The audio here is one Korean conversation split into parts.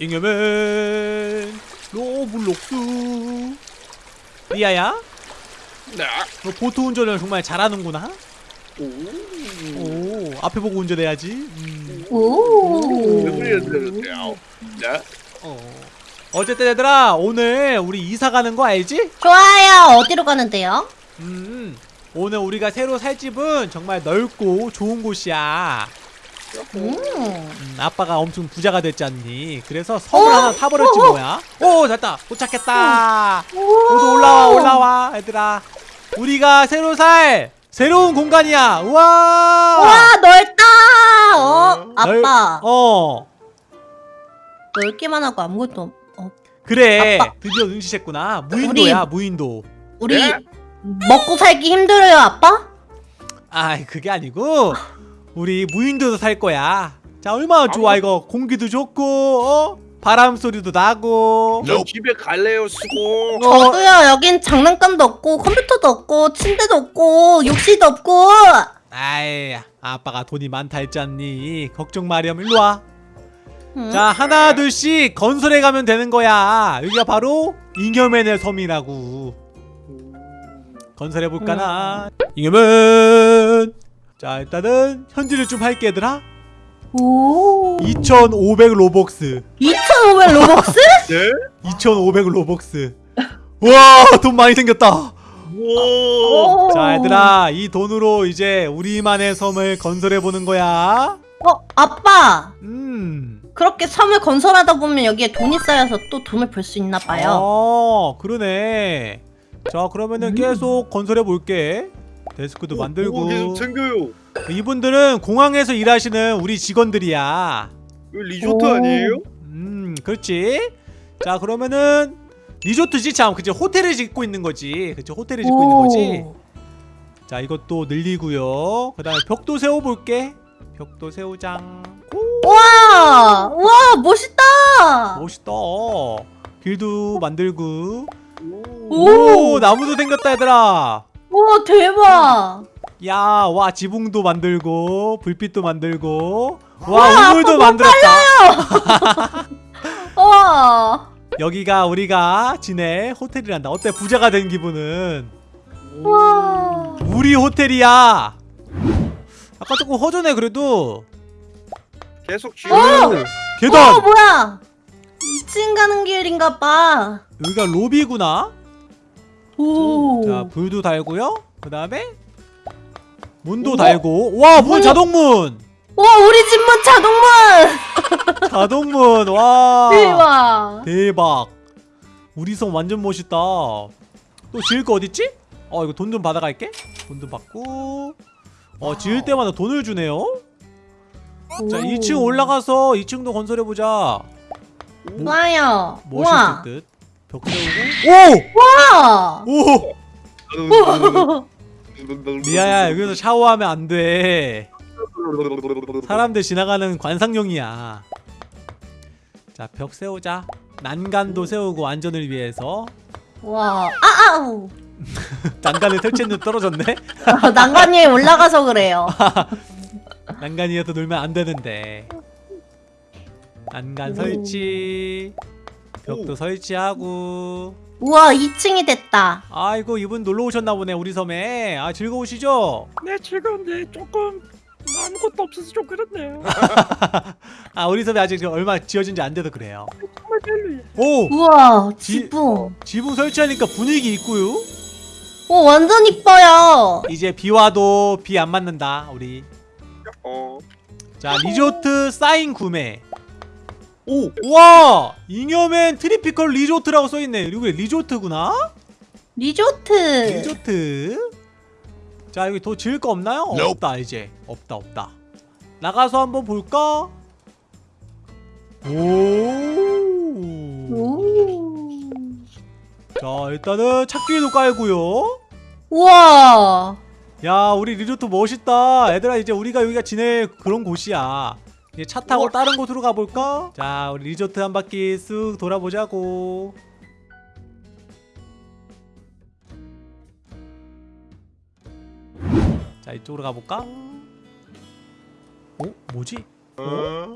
잉여맨 로블록스 리아야 네. 너 보트 운전을 정말 잘하는구나 오. 오 앞에 보고 운전해야지 음. 오. 네. 어. 어쨌든 얘들아 오늘 우리 이사 가는 거 알지? 좋아요. 어디로 가는데요? 음 오늘 우리가 새로 살 집은 정말 넓고 좋은 곳이야 음. 음, 아빠가 엄청 부자가 됐잖니? 그래서 섬을 하나 사버렸지 뭐야. 오 됐다. 도착했다. 모두 올라와 올라와 얘들아. 우리가 새로 살 새로운 공간이야. 우와! 와 넓다. 어? 넓- 아빠. 어. 넓기만 하고 아무것도 없- 어 그래. 아빠. 드디어 눈치챘구나. 무인도야 무인도. 우리 네? 먹고 살기 힘들어요 아빠? 아 그게 아니고 우리 무인도에서 살 거야. 자 얼마나 좋아 이거? 공기도 좋고 어? 바람 소리도 나고. 저 집에 갈래요 수고. 어, 저도요. 여긴 장난감도 없고 컴퓨터도 없고 침대도 없고 욕실도 없고. 아이 아빠가 돈이 많다 했잖니? 걱정 마렴 일로와. 음. 자 하나 둘씩 건설해 가면 되는 거야. 여기가 바로 잉여맨의 섬이라고. 건설해 볼까나? 잉여맨 자 일단은 현질을 좀 할게 얘들아. 오. 2500 로벅스. 2,500 로벅스? 네? 2500 로벅스. 와 돈 많이 생겼다. 오. 오. 자 얘들아 이 돈으로 이제 우리만의 섬을 건설해 보는 거야. 어 아빠. 음. 그렇게 섬을 건설하다 보면 여기에 돈이 쌓여서 또 돈을 벌 수 있나 봐요. 어 그러네. 자 그러면은 음. 계속 건설해 볼게 데스크도 만들고. 오, 계속 챙겨요. 이분들은 공항에서 일하시는 우리 직원들이야. 이거 리조트 오. 아니에요? 음 그렇지. 자 그러면은 리조트지? 참 그치. 호텔을 짓고 있는 거지. 그치. 호텔을 짓고 있는 거지. 자 이것도 늘리고요. 그 다음에 벽도 세워볼게. 벽도 세우장. 오, 와, 와 멋있다. 멋있다. 길도 만들고. 오. 오 나무도 생겼다 얘들아 와 대박. 야와 지붕도 만들고 불빛도 만들고 와, 와 우물도 만들었다. 와, 여기가 우리가 지낼 호텔이란다. 어때? 부자가 된 기분은? 와. 우리 호텔이야. 아까 조금 허전해 그래도. 계속 오 지어. 어 계단. 뭐야? 2층 가는 길인가 봐. 여기가 로비구나 오. 자 불도 달고요. 그 다음에 문도 달고. 와 문 자동문. 와 우리 집 문 자동문. 자동문. 와. 대박. 대박. 우리 섬 완전 멋있다. 또 지을 거 어딨지? 어 이거 돈 좀 받아갈게. 돈 좀 받고. 어 지을 때마다 돈을 주네요. 자 2층 올라가서 2층도 건설해보자. 좋아요. 멋있을 와. 듯 벽 세우고 와. 오! 오! 리아야 여기서 샤워하면 안돼 사람들 지나가는 관상용이야 자 벽 세우자 난간도 세우고 안전을 위해서 와. 아 아우. 난간을 설치했는데 떨어졌네 난간 위에 올라가서 그래요. 난간 위에서 놀면 안 되는데 난간 설치 벽도 오. 설치하고 우와 2층이 됐다. 아이고 이분 놀러 오셨나 보네 우리 섬에 아 즐거우시죠? 네 즐거운데 조금 아무것도 없어서 좀 그렇네요. 아 우리 섬이 아직 얼마 지어진 지 안 돼서 그래요 정말 별로예요. 오! 우와 지- 지붕. 지붕 설치하니까 분위기 있고요 오 완전 이뻐요. 이제 비 와도 비 안 맞는다 우리 어. 자 리조트 사인 구매 오. 우와 잉여맨 tropical 리조트라고 써있네 이게 리조트구나 리조트. 리조트 자 여기 더 지을 거 없나요? 없다 이제 없다 없다 나가서 한번 볼까? 오. 오. 자 일단은 찾기도 깔고요 우와. 야 우리 리조트 멋있다 얘들아 이제 우리가 여기가 지낼 그런 곳이야 이제 차 타고 우와. 다른 곳으로 가볼까? 자 우리 리조트 한 바퀴 쓱 돌아보자고 자 이쪽으로 가볼까? 어? 뭐지? 어?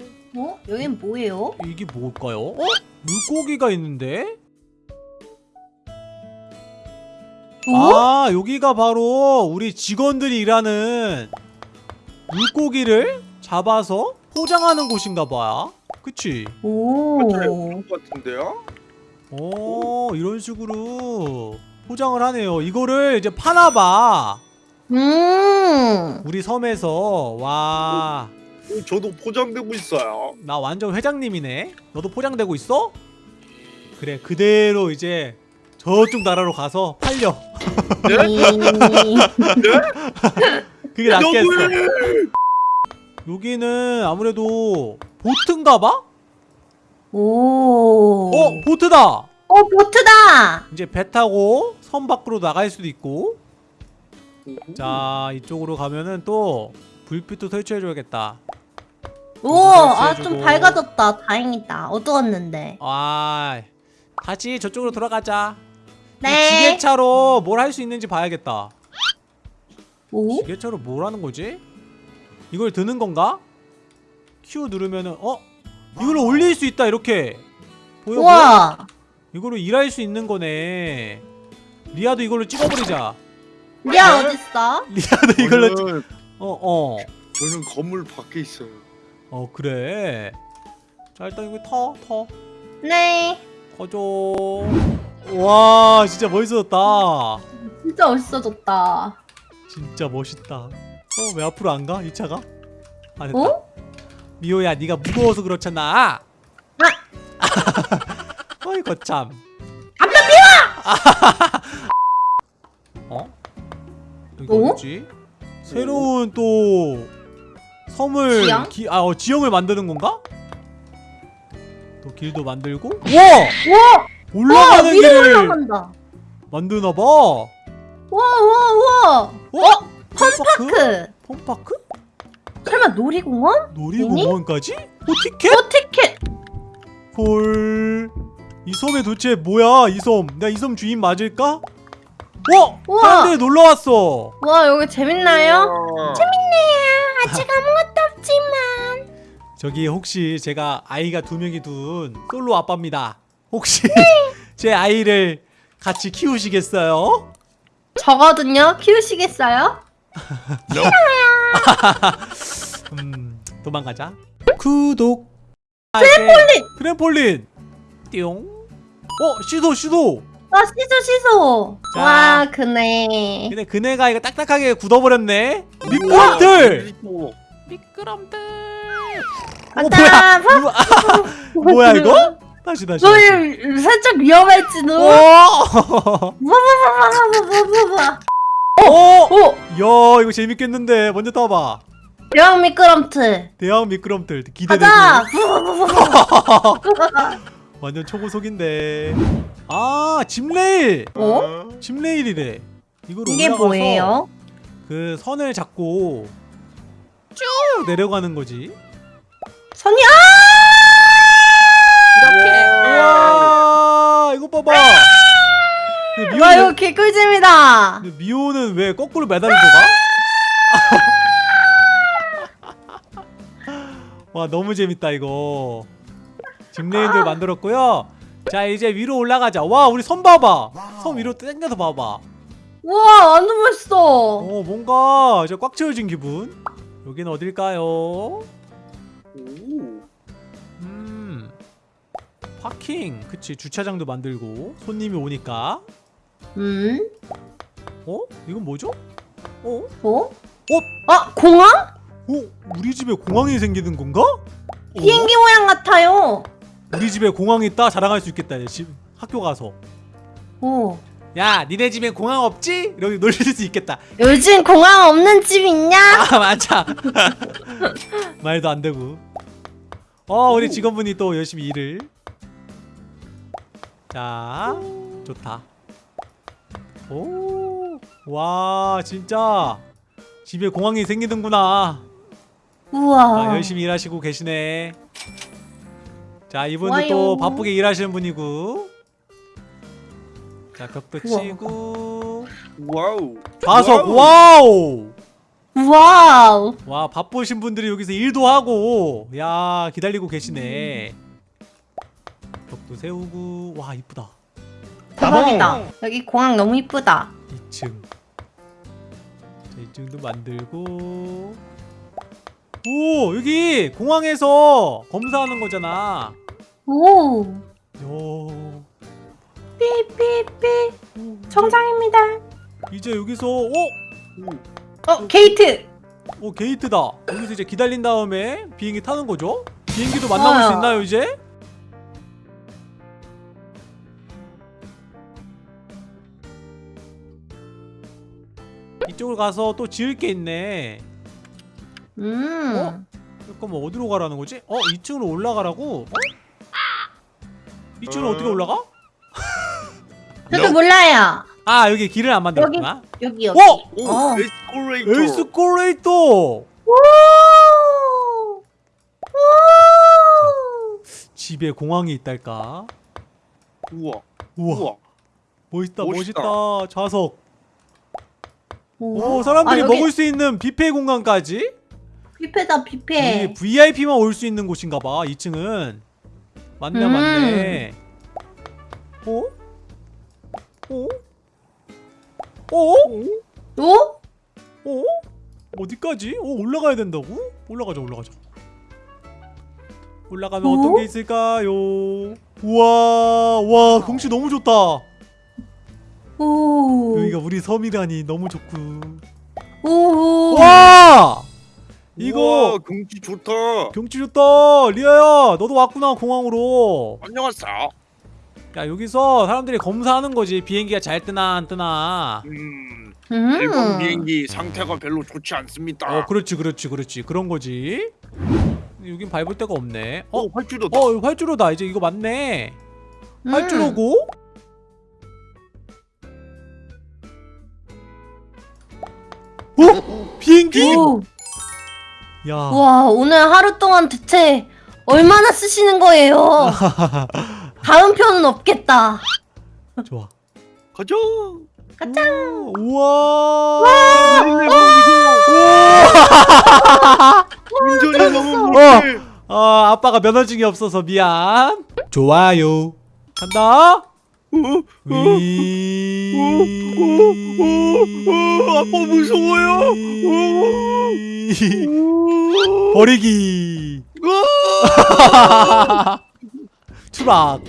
여긴 뭐예요? 이게 뭘까요? 물고기가 있는데? 어? 아 여기가 바로 우리 직원들이 일하는 물고기를 잡아서 포장하는 곳인가 봐 그치? 오. 그런 것 같은데요? 오 이런 식으로 포장을 하네요 이거를 이제 파나봐 음. 우리 섬에서 와나 어, 저도 포장되고 있어요. 완전 회장님이네 너도 포장되고 있어? 그래 그대로 이제 저쪽 나라로 가서 팔려 이- 그게 낫겠어! 여기는 아무래도 보트인가봐? 오. 어 보트다 어, 보트다. 이제 배 타고 섬 밖으로 나갈 수도 있고 자 이쪽으로 가면은 또 불빛도 설치해줘야겠다 오, 아, 좀. 밝아졌다. 다행이다. 어두웠는데. 아 다시 저쪽으로 돌아가자 네. 지게차로 뭘 할 수 있는지 봐야겠다 오? 지게차로 뭘 하는 거지? 이걸 드는 건가? Q 누르면은 어? 이걸로 올릴 수 있다 이렇게 보여 보여? 우와. 이걸로 일할 수 있는 거네 리아도 이걸로 찍어버리자 리아 어딨어? 리아도 이걸로 찍... 저는, 어어 저는 건물 밖에 있어요. 어 그래 자 일단 이거 터 터. 네. 커줘 와 진짜 멋있어졌다 진짜 멋있어졌다. 진짜 멋있다 어 왜 앞으로 안 가? 이 차가? 아 됐다 어? 미호야 네가 무거워서 그렇잖아 어이 거 참 아빠 어? 여기 어? 어디지? 새로운 또 섬을 지형? 기, 아, 어, 지형을 만드는 건가? 또 길도 만들고 와! 우와! 올라가는 길을 올라간다. 만드나 봐. 우와, 우와, 우와. 어? 펌파크? 그 펌파크? 설마 놀이공원? 놀이공원까지? 어 티켓? 어, 티켓. 헐. 이 섬에 도대체 뭐야 이 섬? 내가 이 섬 주인 맞을까? 어? 우와. 사람들이 놀러 왔어. 와, 여기 재밌나요? 와. 재밌네요. 아직 아무것도 없지만. 저기 혹시 제가 아이가 두 명이 둔 솔로 아빠입니다. 혹시 제 아이를 같이 키우시겠어요? 저거든요. 키우시겠어요? 음 도망가자. 구독. 트램폴린. 트램폴린. 띠용. 어 시도 시도. 아, 시소, 시소. 자. 와, 그네. 근데 그네가 이거 딱딱하게 굳어버렸네. 미끄럼틀. 미끄럼틀. 어 아따, 뭐야? 뭐야 이거? 다시 다시. 다시. 저희 살짝 위험할지도. 오. 와와와와와와와. 오. 오, 야 이거 재밌겠는데 먼저 타봐. 대왕 미끄럼틀. 대왕 미끄럼틀 기대되고. 가자. 완전 초고속인데. 아 짐레일. 어? 짐레일이래. 이걸 이게 올라가서 뭐예요? 그 선을 잡고 쭉 내려가는 거지. 선이 이렇게. 우와 이거 봐봐. 근데 와 이거 미호는, 개꿀잼이다. 근데 미호는 왜 거꾸로 매달려 가? 와 너무 재밌다 이거. 짐레일들 만들었고요. 자 이제 위로 올라가자. 와 우리 섬 봐봐. 섬 위로 당겨서 봐봐. 우와 완전 멋있어. 어 뭔가 이제 꽉 채워진 기분. 여기는 어딜까요? 오. 음 파킹 그치 주차장도 만들고 손님이 오니까 음? 어 이건 뭐죠? 어? 뭐? 어? 아 공항? 어 우리 집에 공항이 생기는 건가? 어? 비행기 모양 같아요. 우리 집에 공항이 있다 자랑할 수 있겠다 이제 집 학교 가서 오. 야 니네 집에 공항 없지? 이렇게 놀릴 수 있겠다 요즘 공항 없는 집 있냐? 아 맞아 말도 안 되고 어 우리 직원분이 또 열심히 일을 자 좋다 오 와 진짜 집에 공항이 생기는구나 우와. 아, 열심히 일하시고 계시네 자 이분도 좋아요. 또 바쁘게 일하시는 분이고 자 벽도 우와. 치고 wow. 좌석 wow. wow wow. 와 바쁘신 분들이 여기서 일도 하고 야 기다리고 계시네 벽도 세우고 와 이쁘다 대박이다. 여기 공항 너무 이쁘다. 2층 자 2층도 만들고 오 여기 공항에서 검사하는 거잖아 오. 요 삐삐삐. 정상입니다. 이제 여기서 어? 어 게이트. 어 게이트다 여기서 이제 기다린 다음에 비행기 타는 거죠? 비행기도 만나볼 수 어. 있나요 이제? 이쪽으로 가서 또 지을 게 있네 음. 어? 잠깐만 어디로 가라는 거지? 어? 2층으로 올라가라고? 어? 2층으로 어 떻게 올라가? 저도 몰라요. 아 여기 길을 안 만들었구나 여기 여기. 어? 오 어. 에스컬레이터 에스컬레이터 오. 오. 집에 공항이 있달까? 우와 우와 우와 멋있다 멋있다. 멋있다 좌석 오. 오 사람들이 아, 여기 먹을 수 있는 뷔페 공간까지 뷔페다 뷔페. VIP만 올 수 있는 곳인가 봐 2층은 맞네 음. 맞네 어? 어? 어? 오? 어? 어디까지? 어 올라가야 된다고? 올라가자 올라가자 올라가면 어? 어떤 게 있을까요? 우와 와 경치 너무 좋다 오. 여기가 우리 섬이라니 너무 좋고. 오. 와! 이거 우와, 경치 좋다. 경치 좋다. 리아야 너도 왔구나 공항으로. 안녕하세요. 야 여기서 사람들이 검사하는 거지. 비행기가 잘 뜨나 안 뜨나. 음 음. 일본 비행기 상태가 별로 좋지 않습니다. 어 그렇지 그렇지 그렇지. 그런 거지. 여긴 밟을 데가 없네. 어? 어 활주로다. 어 활주로다. 이제 이거 맞네. 음. 활주로고 어? 비행기? 오. 야 와 오늘 하루 동안 대체 얼마나 쓰시는 거예요? 다음 편은 없겠다. 좋아 가자 가자. 우와 운전이 너무 어. 못해 어 아빠가 면허증이 없어서 미안 좋아요 간다 어, 어, 위 어, 어, 아빠 무서워요. 버리기! 추락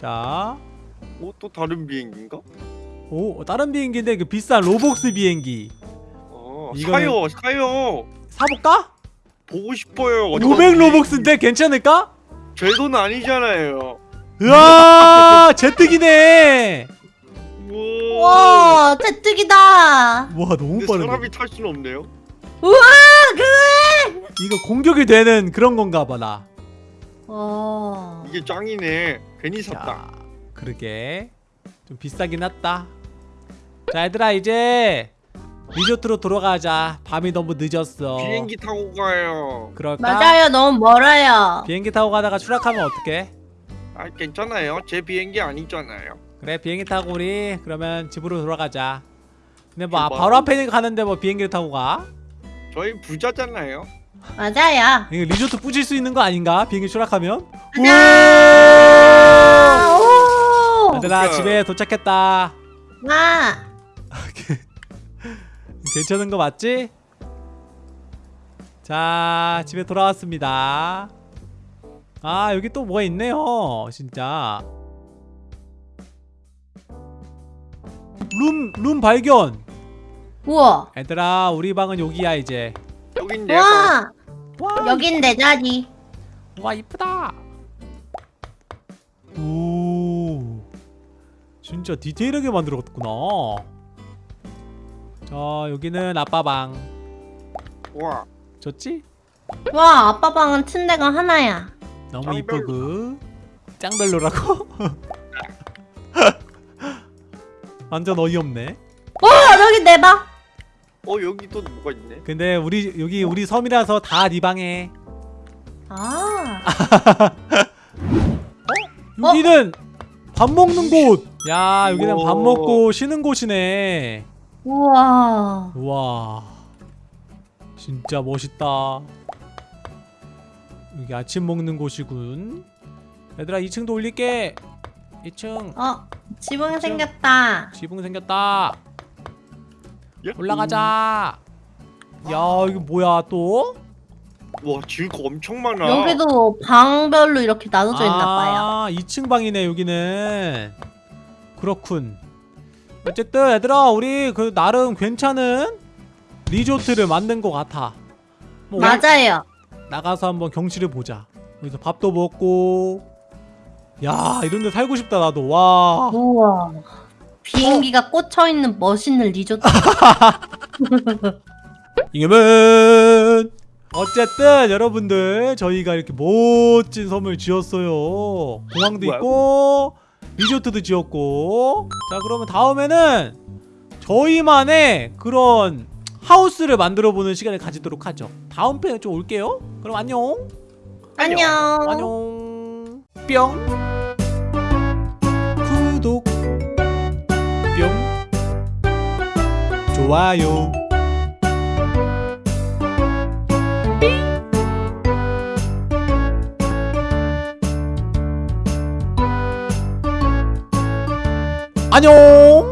자, 어, 또 다른 비행기인가? 오 다른 비행기인데 그 비싼 로복스 비행기 어, 사요 사요 사볼까? 보고 싶어요 500 로복스인데 괜찮을까? 제 돈 아니잖아요. 으아 제뜨기네. 우와. 와 대뜨기다. 와 너무 빠르네. 사람이 탈 수는 없네요. 우와 그래. 이거 공격이 되는 그런 건가 봐나. 와. 이게 짱이네. 괜히 샀다. 야, 그러게. 좀 비싸긴 했다. 자 얘들아 이제 리조트로 돌아가자 밤이 너무 늦었어 비행기 타고 가요 그럴까? 맞아요 너무 멀어요. 비행기 타고 가다가 추락하면 어떡해? 아 괜찮아요 제 비행기 아니잖아요 그래 비행기 타고 우리 그러면 집으로 돌아가자 근데 뭐 아, 출발. 바로 앞에 가는데 뭐 비행기를 타고 가? 저희 부자잖아요 맞아요. 이거 리조트 뿌질 수 있는 거 아닌가? 비행기 추락하면? 아, 오. 얘들아 진짜. 집에 도착했다 와. 괜찮은 거 맞지? 자 집에 돌아왔습니다. 아 여기 또 뭐가 있네요 진짜. 룸, 룸 발견. 우와. 얘들아 우리 방은 여기야 이제. 여긴 내가 와. 와, 여긴 내 자리. 와 이쁘다. 오. 진짜 디테일하게 만들었구나 자 여기는 아빠 방 와 좋지? 와 아빠 방은 침대가 하나야. 너무. 이쁘고 짱별로라고? 완전 어이없네 와 여기 내 방. 어 여기 또 뭐가 있네 근데 우리 여기 우리 섬이라서 다 네 방에 아. 여기는 밥 먹는 곳! 야 여기는 밥. 먹고 쉬는 곳이네 우와. 우와. 진짜 멋있다. 여기 아침 먹는 곳이군. 얘들아 2층도 올릴게. 2층. 어, 지붕 생겼다. 지붕 생겼다. 야, 올라가자. 야 이거 뭐야 또? 와거 엄청 많아. 여기도 방별로 이렇게 나눠져 있나 봐요. 아 2층 방이네 여기는. 그렇군 어쨌든 얘들아 우리 그 나름 괜찮은 리조트를 만든 것 같아 뭐 맞아요. 나가서 한번 경치를 보자 여기서 밥도 먹고 야 이런데 살고 싶다 나도 와 우와. 비행기가 꽂혀 있는 멋있는 리조트. 이겨면 어쨌든 여러분들 저희가 이렇게 멋진 섬을 지었어요 공항도 뭐야? 있고 리조트도 지었고. 자 그러면 다음에는 저희만의 그런 하우스를 만들어 보는 시간을 가지도록 하죠. 다음 편에 좀 올게요. 그럼 안녕. 안녕. 안녕. 뿅. 구독. 뿅. 좋아요 안녕